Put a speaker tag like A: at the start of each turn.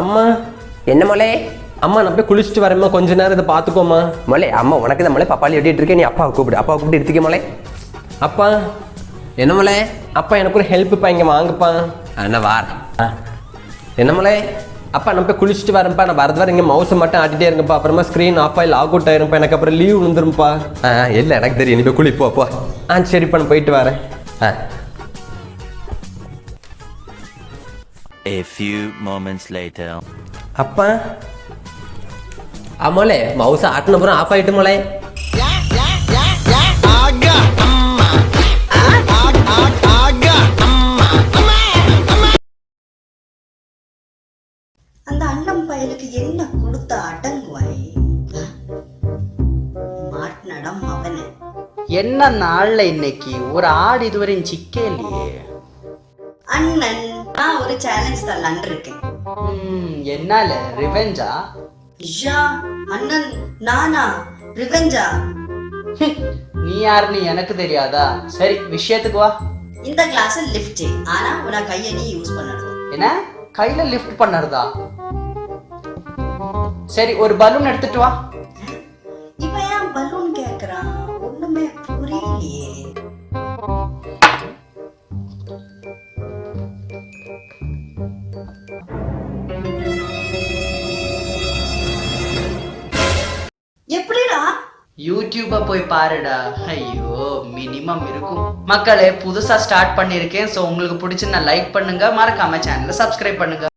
A: அம்மா.
B: என்ன மொழே
A: அம்மா நான் போய் குளிச்சுட்டு வரேம்மா கொஞ்ச நேரம் இதை பார்த்துக்கோம்மா.
B: மொழே அம்மா உனக்கு தான் மொழே பப்பாளி வெட்டிட்டு இருக்கேன். நீ அப்பாவை கூப்பிடு. அப்பாவை கூப்பிட்டு எடுத்துக்க மொழே
A: அப்பா.
B: என்ன மொழே
A: அப்பா எனக்கு ஒரு ஹெல்ப்புப்பா இங்கே வாங்கப்பா.
B: என்ன வார்
A: என்ன மலை அப்பா நான் போய் குளிச்சுட்டு வரேன்ப்பா. நான் வரது வர இங்கே மவுஸை மட்டும் ஆட்டிட்டே இருங்கப்பா. அப்புறமா ஸ்க்ரீன் ஆஃப் ஆகி லாக் அவுட் ஆயிரும்ப்பா. எனக்கு அப்புறம் லீவ் விழுந்துரும்ப்பா.
B: ஆ இல்லை எனக்கு தெரியும். நீ போய் குளி போ. போ
A: ஆ சரிப்பா நான் போயிட்டு வரேன்.
B: ஆ.
C: A few moments later.
A: அப்பா ஆமாலே மவுஸை ஆட்டின அப்புறம் ஆஃப் ஆகிட்டு மலை
D: அந்த அண்ணன் பயலுக்கு என்ன கொடுத்த அடங்குவாய்? மாட்டினடம் அவனு.
E: என்ன நாள்ல இன்னைக்கு? ஒரு ஆடு இதுவரையும் சிக்கே இல்லையே
D: அண்ணன் நான் ஒரு சேலஞ்ச் தரலான் இருக்கேன்.
E: என்னால? ரிவெஞ்சா
D: ஐயா அண்ணன் நானா? ரிவெஞ்சா
E: நீ யாருன்னு எனக்கு தெரியாதா? சரி விஷயத்துக்கு வா.
D: இந்த கிளாஸ் லிஃப்ட் ஆனா உன கையை நீ யூஸ் பண்ணணும்.
E: என்ன? கையில லிஃப்ட் பண்ணுறதா? சரி ஒரு பலூன் எடுத்துட்டு வா.
D: இவன் ஏன் பலூன் கேக்குறான்? ஒண்ணுமே புரியலையே.
E: யூடியூப போய் பாருடா. ஐயோ மினிமம் இருக்கும். மக்களே புதுசா ஸ்டார்ட் பண்ணியிருக்கேன். ஸோ உங்களுக்கு பிடிச்சிருந்தா நான் லைக் பண்ணுங்க. மறக்காம சேனலை சப்ஸ்கிரைப் பண்ணுங்க.